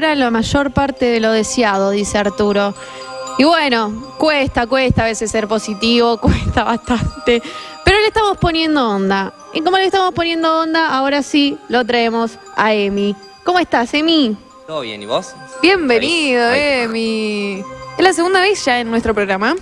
la mayor parte de lo deseado, dice Arturo. Y bueno, cuesta, cuesta a veces ser positivo, cuesta bastante. Pero le estamos poniendo onda. Y como le estamos poniendo onda, ahora sí lo traemos a Emi. ¿Cómo estás, Emi? Todo bien, ¿y vos? Bienvenido. Emi. Es la segunda vez ya en nuestro programa.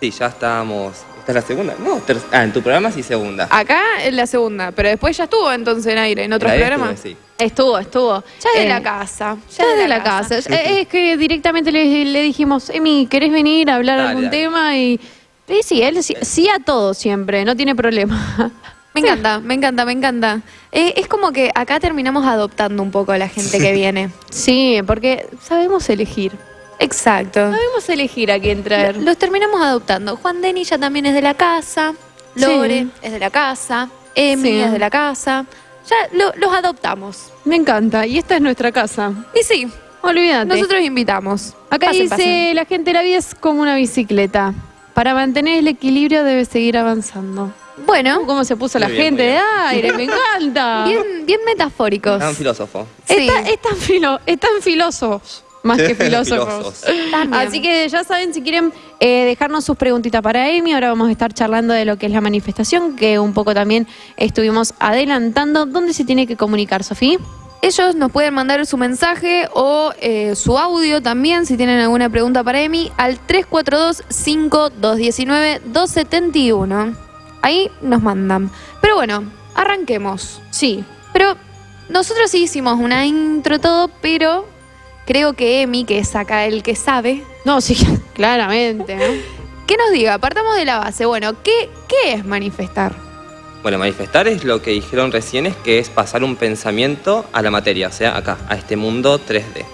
Sí, ya estábamos. ¿Esta es la segunda? No, ter- ah, en tu programa sí segunda. Acá es la segunda, pero después ya estuvo entonces en aire, en otros La de programas. estuve, sí. Estuvo, estuvo. Ya es de Eh, la casa. Ya desde la casa. Eh, Es que directamente le, le dijimos, Emi, ¿querés venir a hablar Dale, algún dale. tema? Y sí, sí, él sí, sí a todo siempre, no tiene problema. Me encanta, me encanta, me encanta. Eh, es como que acá terminamos adoptando un poco a la gente que viene. Sí, porque sabemos elegir. Exacto. Sabemos elegir a quién traer. Los terminamos adoptando. Juan Deni ya también es de la casa. Lore Sí. es de la casa. Emi Sí. es de la casa. Ya lo- los adoptamos. Me encanta. Y esta es nuestra casa. Y sí, Olvídate. nosotros invitamos. Acá Pasen, dice, pasen. la gente, la vida es como una bicicleta. Para mantener el equilibrio debe seguir avanzando. Bueno, ¿Cómo se puso la bien, gente de aire? Me encanta. bien, bien metafóricos. Un filósofo. Sí. Está- están, filo, están filósofos, más que filósofos. Así que ya saben, si quieren eh, dejarnos sus preguntitas para Amy, ahora vamos a estar charlando de lo que es la manifestación, que un poco también estuvimos adelantando. ¿Dónde se tiene que comunicar, Sofía? Ellos nos pueden mandar su mensaje o eh, su audio también, si tienen alguna pregunta para Emi, al 342-5219-271. Ahí nos mandan. Pero bueno, arranquemos. Sí. Pero nosotros sí hicimos una intro todo, pero creo que Emi, que es acá el que sabe, No, sí, claramente. ¿no? que nos diga, partamos de la base. Bueno, ¿qué, qué es manifestar? Bueno, manifestar es lo que dijeron recién, es que es pasar un pensamiento a la materia, o sea, acá, a este mundo 3D.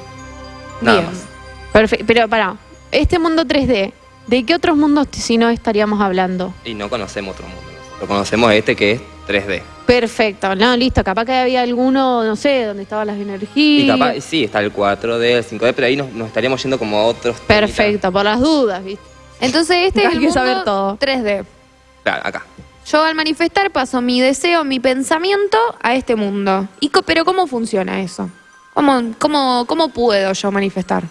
Nada Bien. más. Perfecto. Pero para, este mundo 3D, ¿de qué otros mundos si no estaríamos hablando? Y no conocemos otro mundo. Lo conocemos este que es 3D. Perfecto, no, listo. Capaz que había alguno, no sé, donde estaban las energías. Y capaz, sí, está el 4D, el 5D, pero ahí nos, nos estaríamos yendo como a otros. temitas. Perfecto, por las dudas, ¿viste? Entonces este Hay es el mundo saber todo. 3D. Claro, acá. Yo al manifestar paso mi deseo, mi pensamiento a este mundo. Y pero ¿cómo funciona eso? ¿Cómo, cómo, ¿Cómo puedo yo manifestar?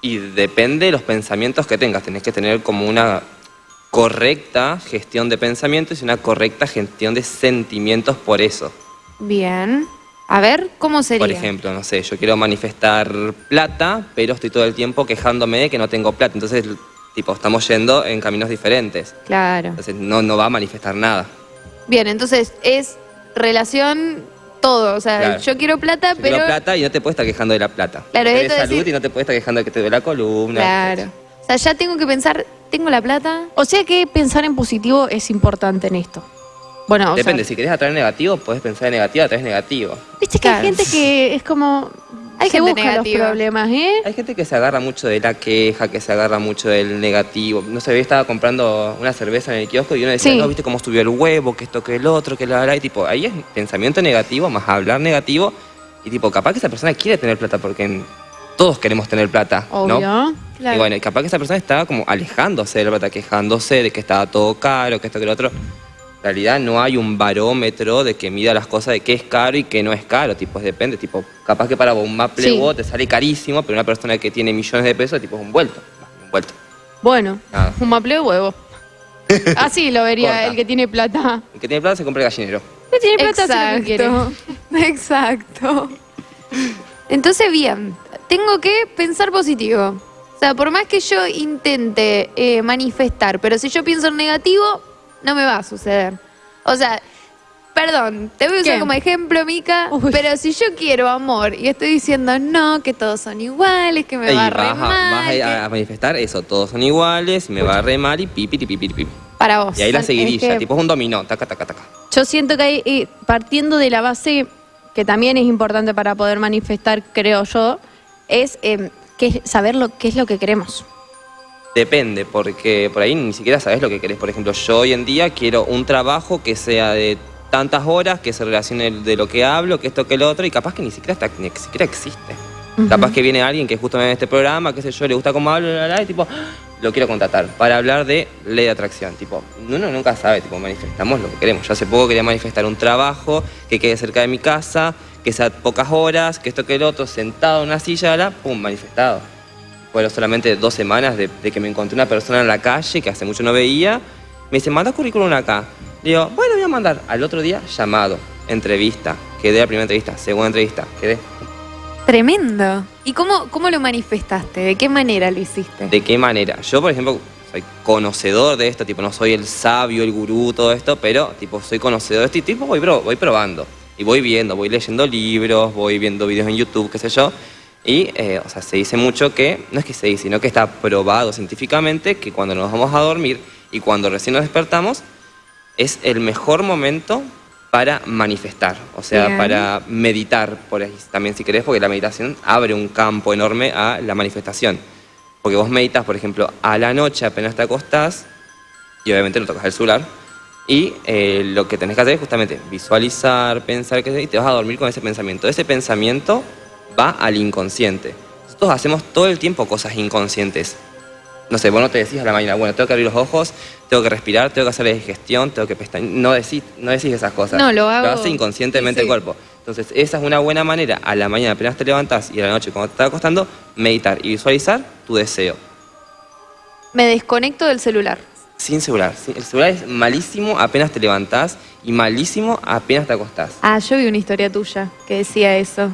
Y depende de los pensamientos que tengas. Tenés que tener como una correcta gestión de pensamientos y una correcta gestión de sentimientos por eso. Bien. A ver, ¿cómo sería? Por ejemplo, no sé, yo quiero manifestar plata, pero estoy todo el tiempo quejándome de que no tengo plata. Entonces, tipo, estamos yendo en caminos diferentes. Claro. Entonces, no, no va a manifestar nada. Bien, entonces es relación todo. O sea, Claro. yo quiero plata, Yo pero... quiero plata y no te puedes estar quejando de la plata. Claro, Querés salud decir- y no te puedes estar quejando de que te duele la columna. Claro. O sea, ya tengo que pensar, ¿tengo la plata? O sea que pensar en positivo es importante en esto. Bueno, o Depende, sea, si querés atraer negativo, podés pensar en negativo, atraes negativo. viste que Claro. hay gente que es como... Hay se gente busca negativa. los problemas, ¿eh? Hay gente que se agarra mucho de la queja, que se agarra mucho del negativo. No sé, yo estaba comprando una cerveza en el kiosco y uno decía, Sí. no, viste cómo subió el huevo, que esto, que el otro, que la verdad. Y tipo, ahí es pensamiento negativo más hablar negativo. Y tipo, capaz que esa persona quiere tener plata porque todos queremos tener plata, Obvio. ¿no? Claro. Y bueno, capaz que esa persona estaba como alejándose de la plata, quejándose de que estaba todo caro, que esto, que lo otro. En realidad no hay un barómetro de que mida las cosas de qué es caro y qué no es caro. Tipo, depende. Tipo, capaz que para vos un maple Sí. Te sale carísimo, pero una persona que tiene millones de pesos, tipo, es un vuelto. Un vuelto. Bueno, Nada. un maple de huevo. Así lo vería Corta. el que tiene plata. El que tiene plata se compra el gallinero. El que tiene plata hace lo que quiere. Exacto. Exacto. Entonces, bien, tengo que pensar positivo. O sea, por más que yo intente eh, manifestar, pero si yo pienso en negativo, no me va a suceder. O sea, perdón, te voy a usar ¿Qué? como ejemplo, Mica, pero si yo quiero amor y estoy diciendo no, que todos son iguales, que me y va re a, mal, vas a- que- a manifestar eso, todos son iguales, me va a re mal y pipi, pipi, pipi, pipi. para vos. Y ahí la Es seguidilla, que- tipo es un dominó, taca, taca, taca. Yo siento que hay, eh, partiendo de la base, que también es importante para poder manifestar, creo yo, es eh, que saber lo, qué es lo que queremos. Depende, porque por ahí ni siquiera sabes lo que querés. Por ejemplo, yo hoy en día quiero un trabajo que sea de tantas horas, que se relacione de lo que hablo, que esto, que lo otro, y capaz que ni siquiera, está, ni siquiera existe. Capaz que viene alguien que justo me ve en este programa, qué sé yo, le gusta cómo hablo, y tipo, ¡ah! lo quiero contratar para hablar de ley de atracción. Tipo, uno nunca sabe, tipo, manifestamos lo que queremos. Yo hace poco quería manifestar un trabajo que quede cerca de mi casa, que sea pocas horas, que esto que el otro, sentado en una silla, ahora, pum, manifestado. Fueron solamente dos semanas de, de que me encontré una persona en la calle que hace mucho no veía. Me dice, manda currículum acá. Le digo, bueno, voy a mandar. Al otro día, llamado, entrevista. Quedé la primera entrevista, segunda entrevista, quedé. Tremendo. ¿Y cómo, cómo lo manifestaste? ¿De qué manera lo hiciste? ¿De qué manera? Yo, por ejemplo, soy conocedor de esto, tipo, no soy el sabio, el gurú, todo esto, pero, tipo, soy conocedor de esto y, tipo, voy, pro- voy probando. Y voy viendo, voy leyendo libros, voy viendo videos en YouTube, qué sé yo. Y, eh, o sea, se dice mucho que, no es que se dice, sino que está probado científicamente que cuando nos vamos a dormir y cuando recién nos despertamos, es el mejor momento para manifestar, o sea, Bien. para meditar, por ahí también si querés, porque la meditación abre un campo enorme a la manifestación. Porque vos meditas, por ejemplo, a la noche apenas te acostás, y obviamente no tocas el celular, y eh, lo que tenés que hacer es justamente visualizar, pensar, qué sé yo, y te vas a dormir con ese pensamiento. Ese pensamiento va al inconsciente. Nosotros hacemos todo el tiempo cosas inconscientes. No sé, vos no te decís a la mañana, bueno, tengo que abrir los ojos, tengo que respirar, tengo que hacer la digestión, tengo que pestañear. No decís, no decís esas cosas. No, lo hago- Lo hace inconscientemente sí. el cuerpo. Entonces, esa es una buena manera, a la mañana apenas te levantás y a la noche cuando te estás acostando, meditar y visualizar tu deseo. Me desconecto del celular. Sin celular. El celular es malísimo apenas te levantás y malísimo apenas te acostás. Ah, yo vi una historia tuya que decía eso.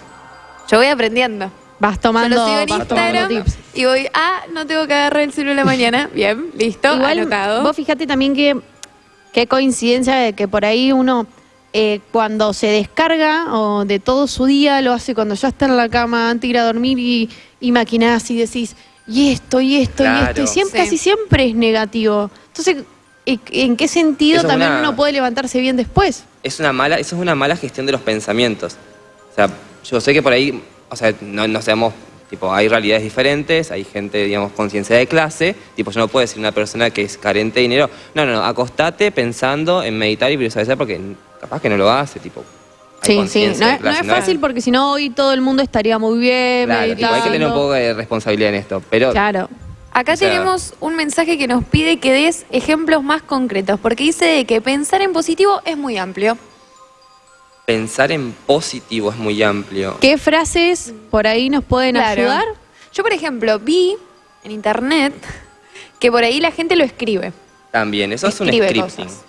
Yo voy aprendiendo. Vas tomando, sigo en vas tomando Instagram tips. y voy, ah, no tengo que agarrar el celular mañana. Bien, listo, Igual, anotado. vos fíjate también que qué coincidencia de que por ahí uno eh, cuando se descarga o de todo su día lo hace cuando ya está en la cama antes de ir a dormir y, y maquinás y decís y esto y esto y esto y Claro. siempre, Sí. casi siempre es negativo. Entonces, ¿en- ¿en qué sentido Eso también una- uno puede levantarse bien después? es una mala, eso es una mala gestión de los pensamientos. O sea, yo sé que por ahí, o sea, no, no seamos, tipo, hay realidades diferentes, hay gente, digamos, conciencia de clase, tipo, yo no puedo decir a una persona que es carente de dinero, no, no, no, acostate pensando en meditar y visualizar porque capaz que no lo hace, tipo. Sí, sí, no, es- no clase, es fácil porque si no hoy todo el mundo estaría muy bien, Claro, hay que tener un poco de responsabilidad en esto, pero Claro. Acá O sea- tenemos un mensaje que nos pide que des ejemplos más concretos, porque dice de que pensar en positivo es muy amplio. pensar en positivo es muy amplio. ¿Qué frases por ahí nos pueden Claro. ayudar? Yo, por ejemplo, vi en internet que por ahí la gente lo escribe. También, eso es un scripting. cosas.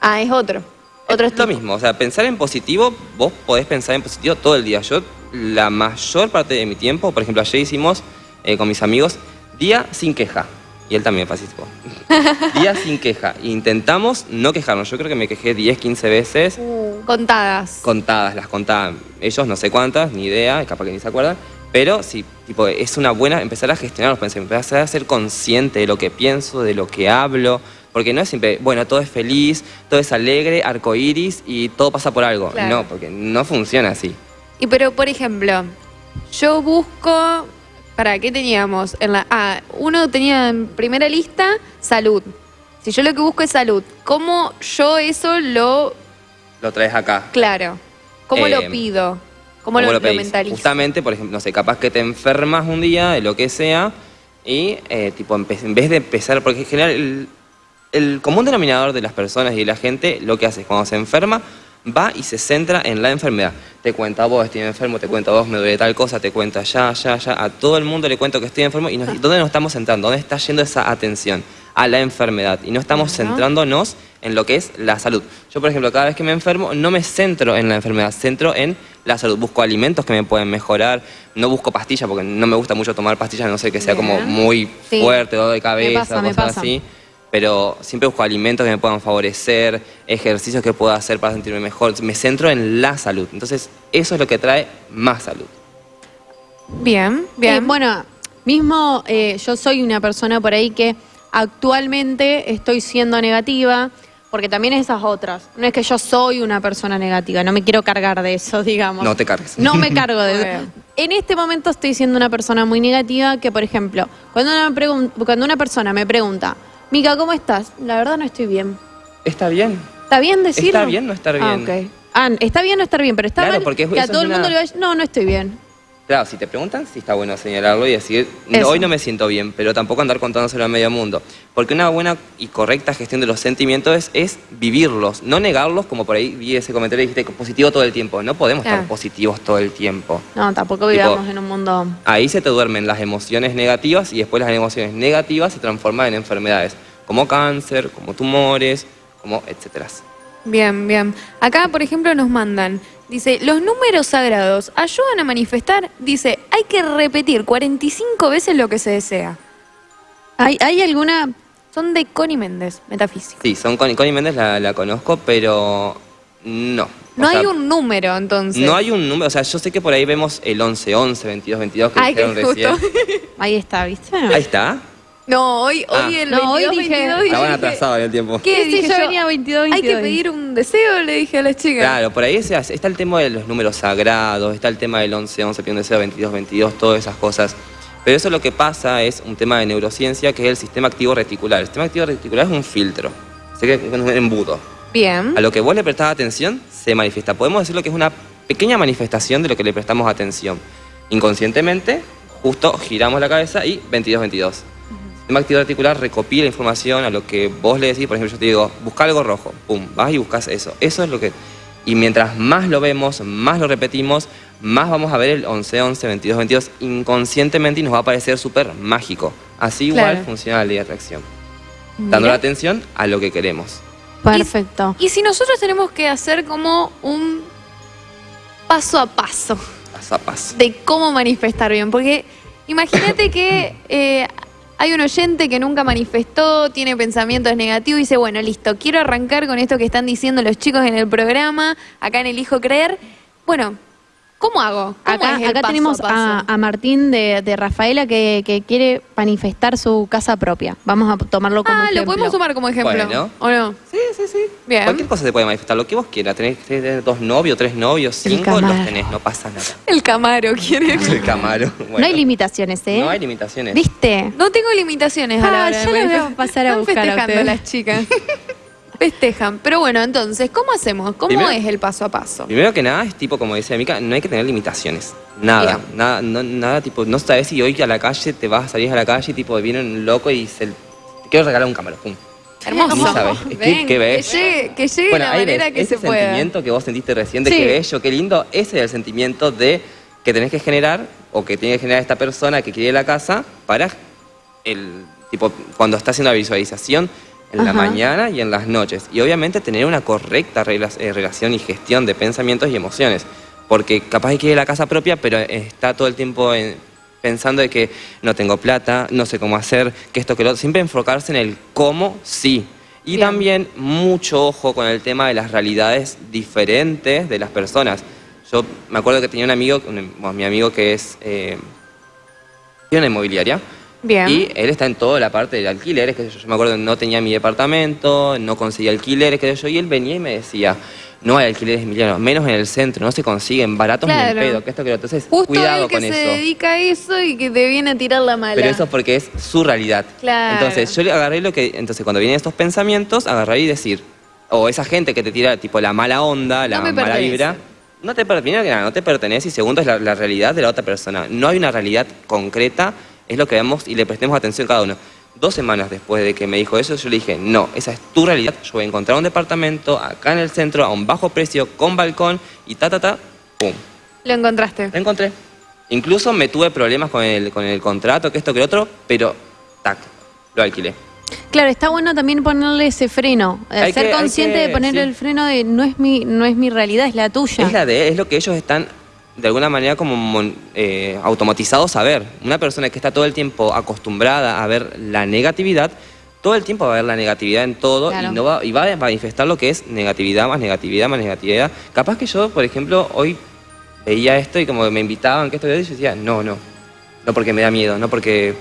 Ah, es otro. Otro es lo mismo, o sea, pensar en positivo, vos podés pensar en positivo todo el día. Yo, la mayor parte de mi tiempo, por ejemplo, ayer hicimos eh, con mis amigos día sin queja. Y él también participó. día sin queja. Intentamos no quejarnos. Yo creo que me quejé 10, 15 veces, Contadas. contadas, las contaban. Ellos no sé cuántas, ni idea, capaz que ni se acuerdan. Pero sí, tipo, es una buena empezar a gestionar los pensamientos, empezar a ser consciente de lo que pienso, de lo que hablo. Porque no es siempre, bueno, todo es feliz, todo es alegre, arcoíris y todo pasa por algo. Claro. No, porque no funciona así. Y pero, por ejemplo, yo busco. ¿Para qué teníamos? En la, ah, uno tenía en primera lista salud. Si yo lo que busco es salud, ¿cómo yo eso lo. Lo traes acá. Claro. ¿Cómo Eh, lo pido? ¿Cómo, lo, lo mentalizo? Justamente, por ejemplo, no sé, capaz que te enfermas un día, de lo que sea, y eh, tipo, en vez de empezar, porque en general el, el común denominador de las personas y de la gente lo que hace es cuando se enferma, va y se centra en la enfermedad. Te cuenta a vos, estoy enfermo, te cuenta a vos, me duele tal cosa, te cuenta ya, ya, ya. A todo el mundo le cuento que estoy enfermo. ¿Y nos- dónde nos estamos centrando? ¿Dónde está yendo esa atención? A la enfermedad. Y no estamos centrándonos en lo que es la salud. Yo, por ejemplo, cada vez que me enfermo, no me centro en la enfermedad, centro en la salud. Busco alimentos que me pueden mejorar. No busco pastillas porque no me gusta mucho tomar pastillas, no sé que sea como muy Sí. fuerte, dolor de cabeza, pasa, me cosas pasa. así pero siempre busco alimentos que me puedan favorecer, ejercicios que pueda hacer para sentirme mejor. Me centro en la salud. Entonces, eso es lo que trae más salud. Bien, bien. Eh, bueno, mismo eh, yo soy una persona por ahí que actualmente estoy siendo negativa, porque también esas otras. No es que yo soy una persona negativa, no me quiero cargar de eso, digamos. No te cargues. No me cargo de eso. En este momento estoy siendo una persona muy negativa que, por ejemplo, cuando una, cuando una persona me pregunta, Mica, ¿cómo estás? La verdad no estoy bien. Está bien. ¿Está bien decirlo? Está bien no estar Ah, bien. ok. Ah, está bien no estar bien, pero está Claro, mal porque es- que a todo el mundo una- le vaya, no, no estoy bien. Claro, si te preguntan, sí está bueno señalarlo y decir, Eso. hoy no me siento bien, pero tampoco andar contándoselo a medio mundo. Porque una buena y correcta gestión de los sentimientos es, es vivirlos, no negarlos, como por ahí vi ese comentario y dijiste positivo todo el tiempo. No podemos Claro. estar positivos todo el tiempo. No, tampoco Tipo- vivamos en un mundo... Ahí se te duermen las emociones negativas y después las emociones negativas se transforman en enfermedades, como cáncer, como tumores, como etcétera. Bien, bien. Acá, por ejemplo, nos mandan, dice, los números sagrados ayudan a manifestar, dice, hay que repetir 45 veces lo que se desea. ¿Hay, hay alguna...? Son de Connie Méndez, metafísica. Sí, son Connie, Connie Méndez la, la conozco, pero no. O No hay un número, entonces. No hay un número, o sea, yo sé que por ahí vemos el 11, 11, 22, 22 que Ay, que dijeron justo. recién. Ahí está, ¿viste? Ahí está. No, hoy, Ah. hoy el No, hoy 22, dije- 22, y yo Estaban dije, atrasados en el tiempo. ¿Qué? Sí, Dije yo yo, venía 22, Hay que 22. pedir un deseo, le dije a las chicas. Claro, por ahí está el tema de los números sagrados, está el tema del 11, 11, pide un deseo, 22, 22, todas esas cosas. Pero eso lo que pasa es un tema de neurociencia que es el sistema activo reticular. El sistema activo reticular es un filtro, sé que es un embudo. Bien. A lo que vos le prestás atención, se manifiesta. Podemos decirlo que es una pequeña manifestación de lo que le prestamos atención. Inconscientemente, justo giramos la cabeza y 22-22. El sistema activo reticular recopila información a lo que vos le decís. Por ejemplo, yo te digo, busca algo rojo. Pum, vas y buscas eso. Eso es lo que... Y mientras más lo vemos, más lo repetimos, más vamos a ver el 11-11, 22-22 inconscientemente y nos va a parecer súper mágico. Así igual funciona la ley de atracción. Dando la atención a lo que queremos. Perfecto. Y si nosotros tenemos que hacer como un paso a paso Paso a paso. de cómo manifestar bien, porque imagínate que eh, hay un oyente que nunca manifestó, tiene pensamientos negativos y dice, bueno, listo, quiero arrancar con esto que están diciendo los chicos en el programa, acá en Elijo Creer. Bueno, ¿cómo hago? ¿Cómo Acá, es el acá paso tenemos paso? a, a Martín de, de Rafaela que, que quiere manifestar su casa propia. Vamos a tomarlo como Ah, ejemplo. lo podemos tomar como ejemplo. Bueno. ¿O no? Sí, sí, sí. Bien. Cualquier cosa se puede manifestar, lo que vos quieras. Tenés, tenés dos novios, tres novios, cinco, los tenés, no pasa nada. El Camaro quiere. El Camaro. bueno. No hay limitaciones, ¿eh? No hay limitaciones. ¿Viste? No tengo limitaciones a la Ah, de ya lo voy a pasar a Están buscar a ustedes. las chicas. Festejan. Pero bueno, entonces, ¿cómo hacemos? ¿Cómo Primero- es el paso a paso? Primero que nada, es tipo, como decía Mica, no hay que tener limitaciones. Nada, nada, no, nada, tipo, no sabes si hoy a la calle te vas a salir a la calle y tipo, viene un loco y se, te quiero regalar un Camaro. Pum. Hermoso. Ni sabes. Es que- Ven, que ves. Que llegue, que llegue Bueno, la manera ves, que ese se pueda. sentimiento que vos sentiste recién de Sí. qué bello, qué lindo, ese es el sentimiento de que tenés que generar o que tiene que generar esta persona que quiere la casa para el tipo cuando está haciendo la visualización en la Ajá. mañana y en las noches. Y obviamente tener una correcta eh, relación y gestión de pensamientos y emociones. Porque capaz que quiere la casa propia, pero está todo el tiempo en- pensando de que no tengo plata, no sé cómo hacer, que esto, que lo otro. Siempre enfocarse en el cómo sí. Y Bien. también mucho ojo con el tema de las realidades diferentes de las personas. Yo me acuerdo que tenía un amigo, un- bueno, mi amigo que es... Eh, una inmobiliaria. Bien. Y él está en toda la parte de alquileres, que yo, yo me acuerdo que no tenía mi departamento, no conseguía alquileres, que yo, y él venía y me decía, no hay alquileres Emiliano, menos en el centro, no se consiguen, baratos ni Claro. en pedo, que esto que lo. Entonces, Justo cuidado que con se eso. dedica a eso y que te viene a tirar la mala. Pero eso es porque es su realidad. Claro. Entonces, yo le agarré lo que. Entonces, cuando vienen estos pensamientos, agarrar y decir. O esa gente que te tira, tipo, la mala onda, la No mala vibra. No te, primero que nada, no te pertenece y segundo es la, la realidad de la otra persona. No hay una realidad concreta, es lo que vemos y le prestemos atención cada uno. Dos semanas después de que me dijo eso, yo le dije, no, esa es tu realidad, yo voy a encontrar un departamento acá en el centro a un bajo precio, con balcón y ta, ta, ta, pum. Lo encontraste. Lo encontré. Incluso me tuve problemas con el, con el contrato, que esto, que lo otro, pero tac, lo alquilé. Claro, está bueno también ponerle ese freno. eh, Hay ser que- consciente que- de ponerle sí. el freno de no es mi, no es mi realidad, es la tuya. Es la de es lo que ellos están de alguna manera como eh, automatizados a ver. Una persona que está todo el tiempo acostumbrada a ver la negatividad, todo el tiempo va a ver la negatividad en todo Claro. y, no va, y va a manifestar lo que es negatividad más negatividad más negatividad. Capaz que yo, por ejemplo, hoy veía esto y como me invitaban, que esto y yo decía, no, no, no porque me da miedo, no porque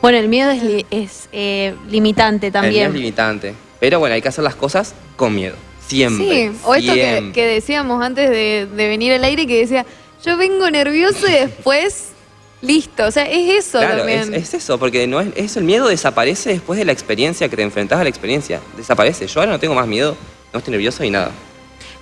Bueno, el miedo es, eh, limitante el miedo también. es limitante. Pero bueno, hay que hacer las cosas con miedo. Siempre. Sí, o esto que, decíamos antes de, de venir al aire, que decía, yo vengo nervioso y después, listo. O sea, es eso Claro, es, también. es eso, porque no es, es el miedo desaparece después de la experiencia que te enfrentás a la experiencia. Desaparece. Yo ahora no tengo más miedo, no estoy nervioso y nada.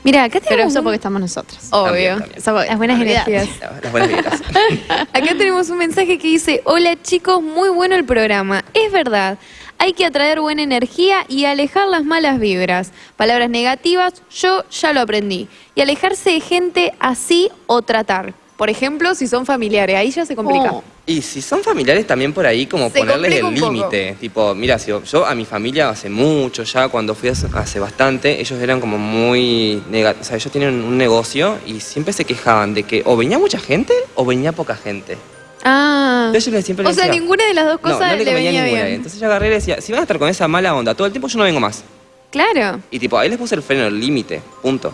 Mira, acá Pero tenemos eso un- porque estamos nosotros. Obvio. También, también. Eso porque- Las buenas energías. Las buenas vibras. Acá tenemos un mensaje que dice, hola chicos, muy bueno el programa. Es verdad, hay que atraer buena energía y alejar las malas vibras. Palabras negativas, yo ya lo aprendí. Y alejarse de gente así o tratar. Por ejemplo, si son familiares, ahí ya se complica. Oh. Y si son familiares también por ahí como Se ponerles el límite. Tipo, mira, si yo, yo a mi familia hace mucho ya, cuando fui hace, hace bastante, ellos eran como muy negativos. O sea, ellos tienen un negocio y siempre se quejaban de que o venía mucha gente o venía poca gente. Ah. Entonces yo les siempre O sea, ninguna de las dos cosas no le le venía ninguna. bien. Entonces yo agarré y decía, si van a estar con esa mala onda todo el tiempo, yo no vengo más. Claro. Y tipo, ahí les puse el freno, el límite, punto.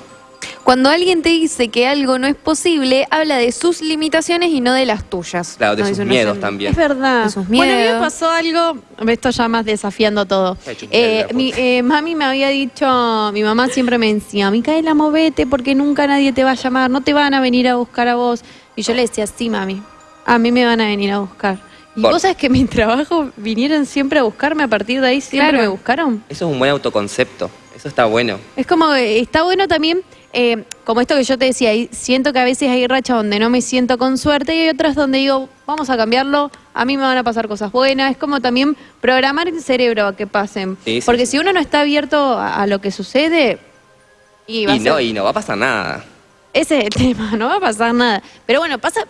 Cuando alguien te dice que algo no es posible, habla de sus limitaciones y no de las tuyas. Claro, de sus miedos también. Es verdad. De sus Bueno, a mí me miedos. pasó algo, esto ya más desafiando todo. Eh, mi, eh, mami me había dicho, mi mamá siempre me decía, Micaela, movete porque nunca nadie te va a llamar, no te van a venir a buscar a vos. Y yo le decía, sí, mami, a mí me van a venir a buscar. Y Por- vos sabés que mi trabajo vinieron siempre a buscarme, a partir de ahí siempre Claro. me buscaron. Eso es un buen autoconcepto. Eso está bueno. Es como, eh, está bueno también, eh, como esto que yo te decía, y siento que a veces hay rachas donde no me siento con suerte y hay otras donde digo, vamos a cambiarlo, a mí me van a pasar cosas buenas. Es como también programar el cerebro a que pasen. Sí, sí, Porque sí. si uno no está abierto a, a lo que sucede, y, va a Y no, y no va a pasar nada. ese es el tema, no va a pasar nada. Pero bueno, pasa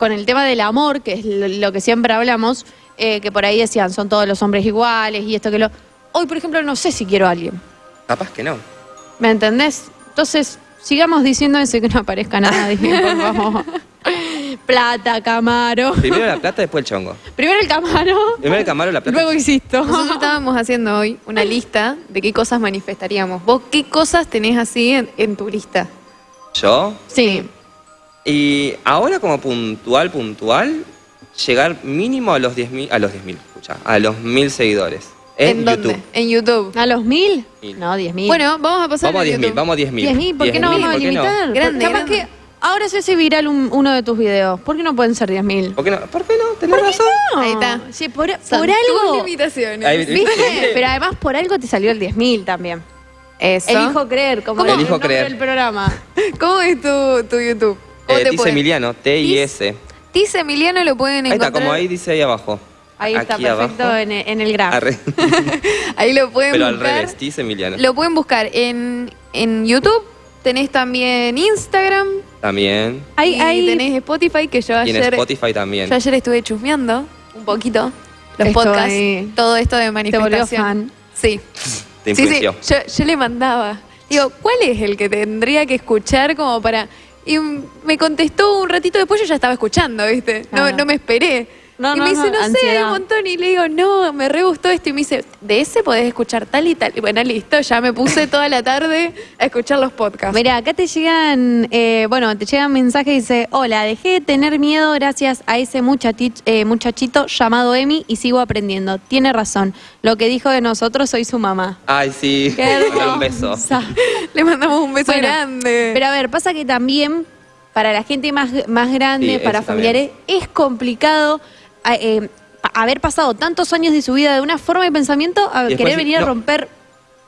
con el tema del amor, que es lo, que siempre hablamos, eh, que por ahí decían, son todos los hombres iguales y esto que lo... Hoy, por ejemplo, no sé si quiero a alguien. Capaz que no. ¿Me entendés? Entonces, sigamos diciendo eso y que no aparezca nadie, por favor. Plata, Camaro. Primero la plata, después el chongo. Primero el Camaro, Primero el camaro, la plata. luego insisto. Nosotros estábamos haciendo hoy una lista de qué cosas manifestaríamos. ¿Vos qué cosas tenés así en, en tu lista? Yo. Sí. Y ahora como puntual, puntual, llegar mínimo a los 10.000, a los 10.000, escucha, a los 1.000 seguidores. En, dónde? YouTube. En YouTube. ¿A los mil? Mil. No, diez mil. Bueno, vamos a pasar Vamos a en 10.000, YouTube. vamos a 10.000. diez mil, ¿por qué no 10.000, vamos a ¿por qué no? limitar? Grande, Capaz grande. que ahora se hace viral un- uno de tus videos. ¿Por qué no pueden ser diez mil? ¿Por qué no? ¿Por qué no? ¿Tenés razón? Ahí está. Sí, por, Son por tus algo. limitaciones. Ahí- ¿Viste? Pero además por algo te salió el 10.000 también. Eso. Elijo creer, como ¿Cómo? el Elijo nombre creer. del programa. ¿Cómo es tu, tu YouTube? ¿Cómo Eh, pueden- Emiliano, T y S. Tis Emiliano lo pueden Ahí encontrar. está, como ahí dice ahí abajo. Ahí está, Aquí perfecto abajo. en, en el graph. Arre. Ahí lo pueden Pero al buscar. revés, dice Emiliano. Lo pueden buscar en, en YouTube. Tenés también Instagram. También. Y hay- tenés Spotify, que yo Y en ayer, Spotify también. yo ayer estuve chusmeando un poquito los podcasts, ahí. todo esto de manifestación. fan. Sí. Te Sí, sí, influenció. yo, yo le mandaba. Digo, ¿cuál es el que tendría que escuchar como para...? Y me contestó un ratito después, yo ya estaba escuchando, ¿viste? No, no me esperé. No, y no, me dice, no, no, sé, hay un montón. Y le digo, no, me re gustó esto. Y me dice, de ese podés escuchar tal y tal. Y bueno, listo, ya me puse toda la tarde a escuchar los podcasts. Mira, acá te llegan, eh, bueno, te llegan mensajes y dice, hola, dejé de tener miedo gracias a ese eh, muchachito llamado Emi y sigo aprendiendo. Tiene razón. Lo que dijo de nosotros, soy su mamá. Ay, sí. Qué Dale un beso. Le mandamos un beso Bueno, grande. Pero a ver, pasa que también para la gente más, más grande, Sí, para familiares, es complicado eh, haber pasado tantos años de su vida de una forma de pensamiento a después querer venir a romper.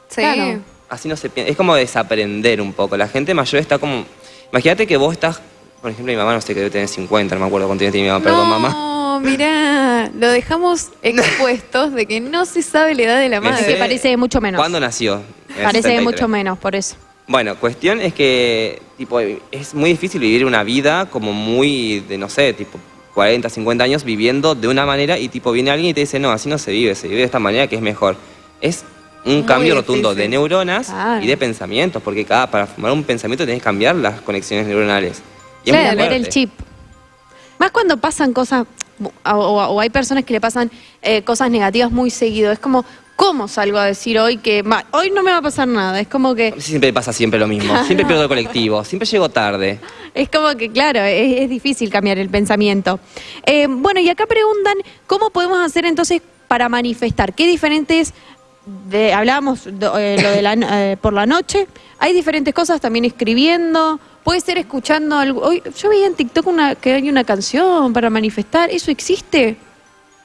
sí. claro. Así no se piensa. Es como desaprender un poco. La gente mayor está como. Imagínate que vos estás. Por ejemplo, mi mamá no sé que debe tener 50, no me acuerdo cuánto tiene mi mamá, perdón, mamá. No, mirá, lo dejamos expuestos de que no se sabe la edad de la madre. que sé parece de mucho menos. ¿Cuándo nació? Parece de 73. mucho menos, por eso. Bueno, cuestión es que tipo es muy difícil vivir una vida como muy de no sé, tipo 40, 50 años viviendo de una manera y tipo viene alguien y te dice, "No, así no se vive, se vive de esta manera que es mejor." Es un Muy cambio rotundo de neuronas Claro. y de pensamientos, porque cada para formar un pensamiento tenés que cambiar las conexiones neuronales. Y Claro, cambiar el chip. Más cuando pasan cosas, o, o- o hay personas que le pasan eh, cosas negativas muy seguido. Es como, ¿cómo salgo a decir hoy que ma- hoy no me va a pasar nada? Es como que, Siempre pasa siempre lo mismo, siempre pierdo el colectivo, siempre llego tarde. es como que, claro, es, es difícil cambiar el pensamiento. Eh, bueno, y acá preguntan, ¿cómo podemos hacer entonces para manifestar? ¿Qué diferentes, de, hablábamos eh, lo de la, eh, por la noche, hay diferentes cosas también escribiendo, puede ser escuchando algo. Hoy, yo veía en TikTok una, que hay una canción para manifestar, ¿eso existe?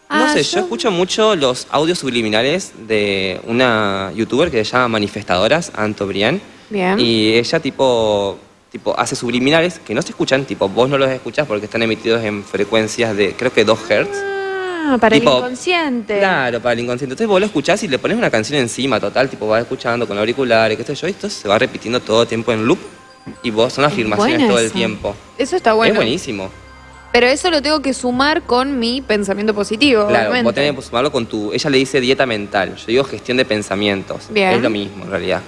No Ah, sé, yo... yo- escucho mucho los audios subliminales de una youtuber que se llama Manifestadoras, Anto Brián, Bien. Y ella tipo, tipo hace subliminales que no se escuchan, tipo vos no los escuchás porque están emitidos en frecuencias de creo que 2 Hz. Ah, para Tipo, el inconsciente. Claro, para el inconsciente. Entonces vos lo escuchás y le pones una canción encima, total, tipo vas escuchando con auriculares, qué sé yo, y esto se va repitiendo todo el tiempo en loop y vos son afirmaciones todo el tiempo. Eso está bueno. Es buenísimo. Pero eso lo tengo que sumar con mi pensamiento positivo, Claro, obviamente. vos tenés que sumarlo con tu... Ella le dice dieta mental, yo digo gestión de pensamientos. Bien. Es lo mismo en realidad.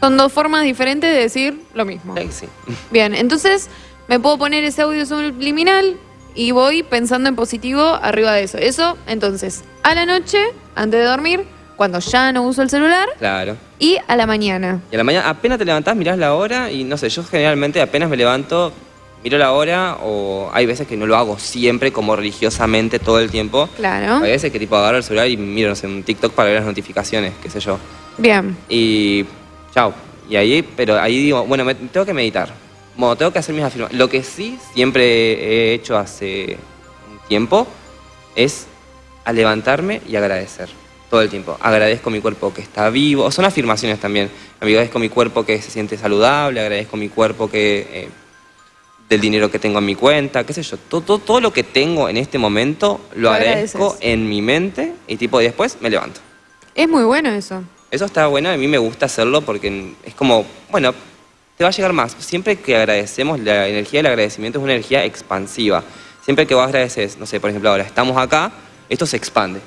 Son dos formas diferentes de decir lo mismo. Sí, sí. Bien, entonces me puedo poner ese audio subliminal y voy pensando en positivo arriba de eso. Eso, entonces, a la noche, antes de dormir, cuando ya no uso el celular, Claro. y a la mañana. Y a la mañana apenas te levantás, mirás la hora y no sé, yo generalmente apenas me levanto, miro la hora o hay veces que no lo hago siempre como religiosamente todo el tiempo. Claro. Hay veces que tipo agarro el celular y miro, no sé, un TikTok para ver las notificaciones, qué sé yo. Bien. Y chao. Y ahí, pero ahí digo, bueno, me, tengo que meditar. Bueno, tengo que hacer mis afirmaciones. Lo que sí siempre he hecho hace un tiempo es a levantarme y agradecer. Todo el tiempo. Agradezco mi cuerpo que está vivo. Son afirmaciones también. Agradezco mi cuerpo que se siente saludable. Agradezco mi cuerpo que... eh, del dinero que tengo en mi cuenta, qué sé yo. Todo, todo, todo lo que tengo en este momento lo, Lo agradezco en mi mente y tipo y después me levanto. Es muy bueno eso. Eso está bueno, a mí me gusta hacerlo porque es como, bueno, te va a llegar más. Siempre que agradecemos, la energía del agradecimiento es una energía expansiva. Siempre que vos agradeces, no sé, por ejemplo, ahora estamos acá, esto se expande.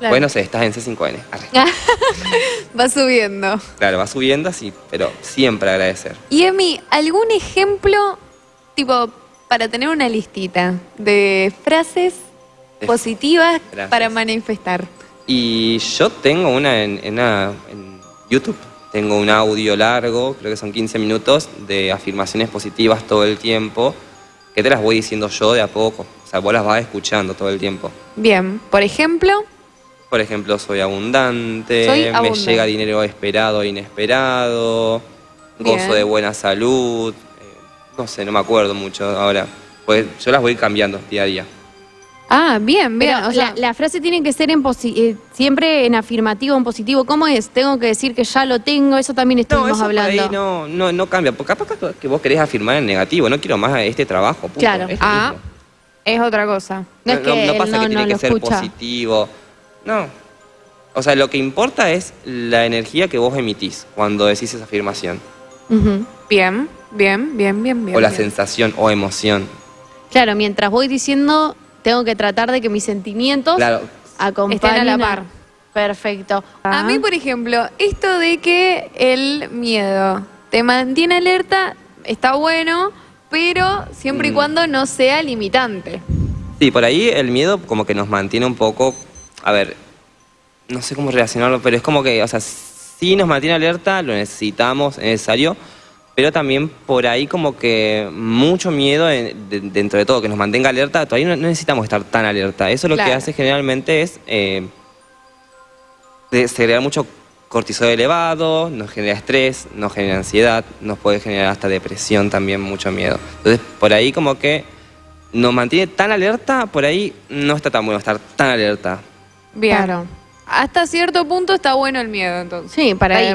Claro. Bueno, no sé, estás en C5N. Arre. Va subiendo. Claro, va subiendo así, pero siempre agradecer. Y Emi, ¿algún ejemplo, tipo, para tener una listita de frases positivas para manifestar? Y yo tengo una en, en una- en YouTube. Tengo un audio largo, creo que son 15 minutos, de afirmaciones positivas todo el tiempo, que te las voy diciendo yo de a poco. O sea, vos las vas escuchando todo el tiempo. Bien, por ejemplo, Por ejemplo, soy abundante, Soy me llega dinero esperado e inesperado, Bien. gozo de buena salud, no sé, no me acuerdo mucho ahora. Pues yo las voy cambiando día a día. ah, bien, bien. Pero o sea, la, la frase tiene que ser en posi- eh, siempre en afirmativo, en positivo. ¿Cómo es? Tengo que decir que ya lo tengo, eso también estuvimos eso por hablando. ahí no, no, no cambia. Porque capaz que vos querés afirmar en negativo. No quiero más este trabajo. punto. Claro. Es Ah, mismo. es otra cosa. No es que él pasa no- que tiene no que lo ser escucha. positivo. No. O sea, lo que importa es la energía que vos emitís cuando decís esa afirmación. Bien, bien, bien, bien, bien. o la bien. sensación o emoción. Claro, mientras voy diciendo, tengo que tratar de que mis sentimientos Claro. acompañen Estén a la par. Perfecto. A mí, por ejemplo, esto de que el miedo te mantiene alerta está bueno, pero siempre y Mm. cuando no sea limitante. Sí, por ahí el miedo como que nos mantiene un poco, a ver, no sé cómo relacionarlo, pero es como que, o sea, sí nos mantiene alerta, lo necesitamos, es necesario, pero también por ahí como que mucho miedo en- de- dentro de todo, que nos mantenga alerta, todavía no, no necesitamos estar tan alerta. Eso lo que hace generalmente es eh, segregar mucho cortisol elevado, nos genera estrés, nos genera ansiedad, nos puede generar hasta depresión también, mucho miedo. Entonces, por ahí como que nos mantiene tan alerta, por ahí no está tan bueno estar tan alerta. Bien. Claro. Hasta cierto punto está bueno el miedo, entonces. Sí, para, Ahí.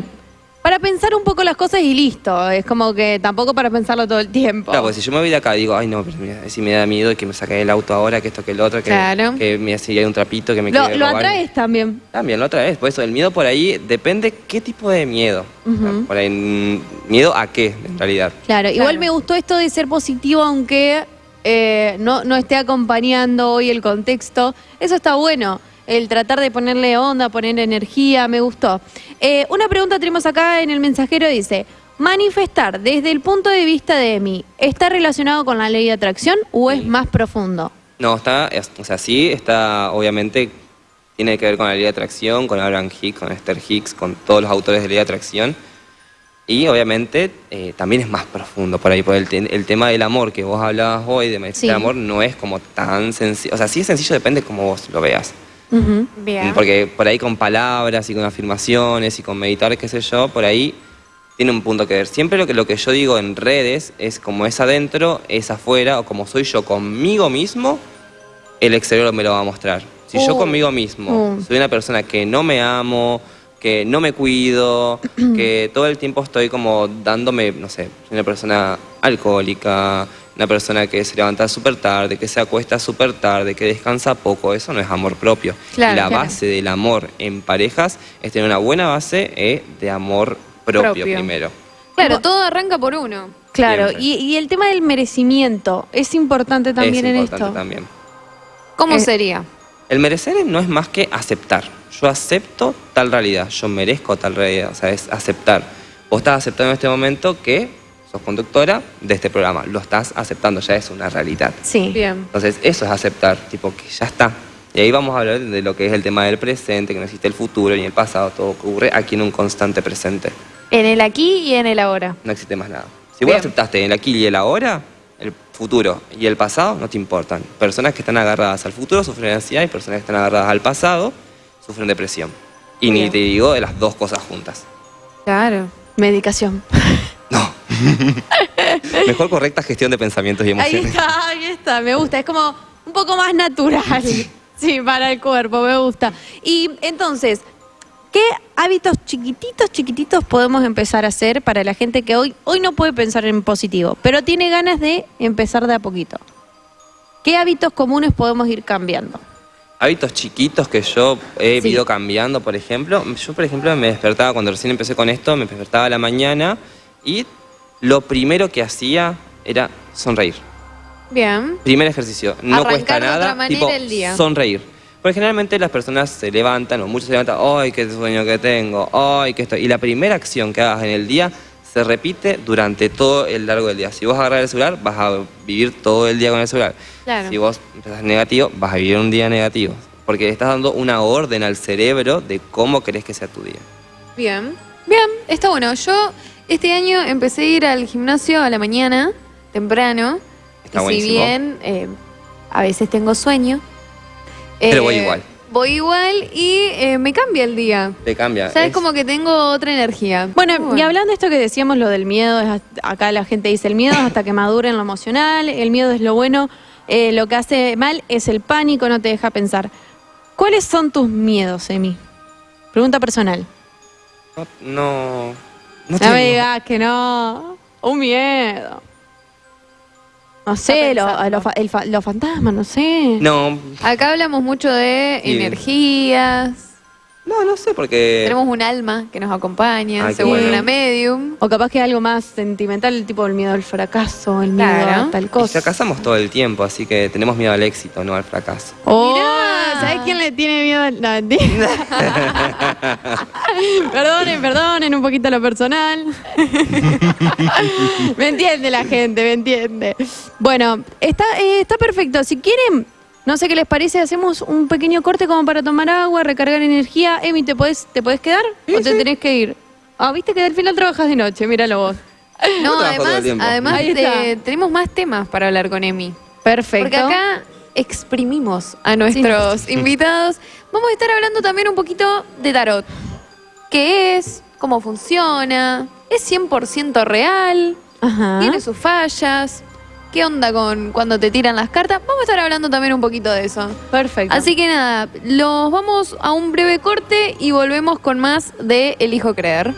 Para pensar un poco las cosas y listo. Es como que tampoco para pensarlo todo el tiempo. Claro, porque si yo me voy de acá digo, ay no, pero mira, si me da miedo que me saque el auto ahora, que esto, que el otro, que, Claro. que me si hay un trapito que me lo, quiere lo robar. atraes también. También, lo otra vez. Por eso, el miedo por ahí depende qué tipo de miedo. Ujú. Por ahí, mm, miedo a qué, en realidad. Claro, igual me gustó esto de ser positivo, aunque eh, no, no esté acompañando hoy el contexto. Eso está bueno. El tratar de ponerle onda, poner energía, me gustó. Eh, una pregunta tenemos acá en el mensajero, dice, manifestar desde el punto de vista de mí, ¿está relacionado con la ley de atracción o es más profundo? No, está, es- o sea, sí, está, obviamente, tiene que ver con la ley de atracción, con Abraham Hicks, con Esther Hicks, con todos los autores de ley de atracción. Y obviamente eh, también es más profundo por ahí, por el, te- el tema del amor que vos hablabas hoy, de Sí. amor, no es como tan sencillo. O sea, sí es sencillo, depende cómo vos lo veas. Bien. Porque por ahí con palabras y con afirmaciones y con meditar, qué sé yo, por ahí tiene un punto que ver. Siempre lo que, lo que yo digo en redes es como es adentro, es afuera, o como soy yo conmigo mismo, el exterior me lo va a mostrar. Si yo Uh. conmigo mismo Uh. soy una persona que no me amo, que no me cuido, que todo el tiempo estoy como dándome, no sé, soy una persona alcohólica, una persona que se levanta súper tarde, que se acuesta súper tarde, que descansa poco, eso no es amor propio. Claro, la claro. base del amor en parejas es tener una buena base eh, de amor propio, Propio. primero. Claro, todo arranca por uno. Claro, y, y el tema del merecimiento es importante también es en importante esto. también. ¿Cómo Eh, sería? El merecer no es más que aceptar. Yo acepto tal realidad, yo merezco tal realidad, o sea, es aceptar. Vos estás aceptando en este momento que sos conductora de este programa, lo estás aceptando, ya es una realidad. Sí. Bien. Entonces, eso es aceptar, tipo que ya está. Y ahí vamos a hablar de lo que es el tema del presente, que no existe el futuro ni el pasado, todo ocurre aquí en un constante presente. En el aquí y en el ahora. No existe más nada. Si Bien. vos aceptaste el aquí y el ahora, el futuro y el pasado no te importan. Personas que están agarradas al futuro sufren ansiedad y personas que están agarradas al pasado sufren depresión. Y ni te digo de las dos cosas juntas. Claro. Medicación. Mejor correcta gestión de pensamientos y Ahí emociones. está, ahí está, me gusta. Es como un poco más natural. Sí, para el cuerpo, me gusta. Y entonces, ¿qué hábitos chiquititos, chiquititos podemos empezar a hacer para la gente que hoy, hoy no puede pensar en positivo, pero tiene ganas de empezar de a poquito? ¿Qué hábitos comunes podemos ir cambiando? Hábitos chiquitos que yo he Sí. ido cambiando, por ejemplo. Yo, por ejemplo, me despertaba, cuando recién empecé con esto, me despertaba a la mañana y lo primero que hacía era sonreír. Bien. Primer ejercicio, no Arrancar cuesta nada. tipo, el día. Sonreír. Porque generalmente las personas se levantan, o muchos se levantan, ¡ay, qué sueño que tengo! ¡ay, qué esto! Y la primera acción que hagas en el día se repite durante todo el largo del día. Si vos agarras el celular, vas a vivir todo el día con el celular. Claro. Si vos empezás negativo, vas a vivir un día negativo. Porque le estás dando una orden al cerebro de cómo querés que sea tu día. Bien. Bien, está bueno. Yo este año empecé a ir al gimnasio a la mañana, temprano. Está y si buenísimo. bien eh, a veces tengo sueño. Pero eh, voy igual. Voy igual y eh, me cambia el día. Te cambia. O sea, es Es- como que tengo otra energía. Bueno, y hablando de esto que decíamos, lo del miedo, es hasta- acá la gente dice el miedo es hasta que madure en lo emocional, el miedo es lo bueno, eh, lo que hace mal es el pánico, no te deja pensar. ¿Cuáles son tus miedos, Emi? Pregunta personal. No, no, no me digas que no. Un miedo. No sé, lo, pensando. lo fa- el fa- los fantasmas, no sé. No, Acá hablamos mucho de Sí. energías. No, no sé, porque... Tenemos un alma que nos acompaña, Ay, qué según bueno. una medium. O capaz que algo más sentimental, tipo el miedo al fracaso, el miedo Claro. a tal Y cosa. fracasamos todo el tiempo, así que tenemos miedo al éxito, no al fracaso. Oh, Mirá. ¿sabes quién le tiene miedo? al- No, mentira. perdonen, perdonen un poquito lo personal. me entiende la gente, me entiende. Bueno, está, eh, está perfecto. Si quieren, no sé qué les parece, hacemos un pequeño corte como para tomar agua, recargar energía. Emi, ¿te podés, te podés quedar o te tenés que ir? Ah, viste que al final trabajas de noche, míralo vos. No, trabajo todo el además, además te- tenemos más temas para hablar con Emi. Perfecto. Porque acá exprimimos a nuestros invitados. Vamos a estar hablando también un poquito de tarot. ¿Qué es? ¿Cómo funciona? ¿Es 100% real? Ajá. ¿Tiene sus fallas? ¿Qué onda con cuando te tiran las cartas? Vamos a estar hablando también un poquito de eso. Perfecto. Así que nada, los vamos a un breve corte y volvemos con más de Elijo Creer.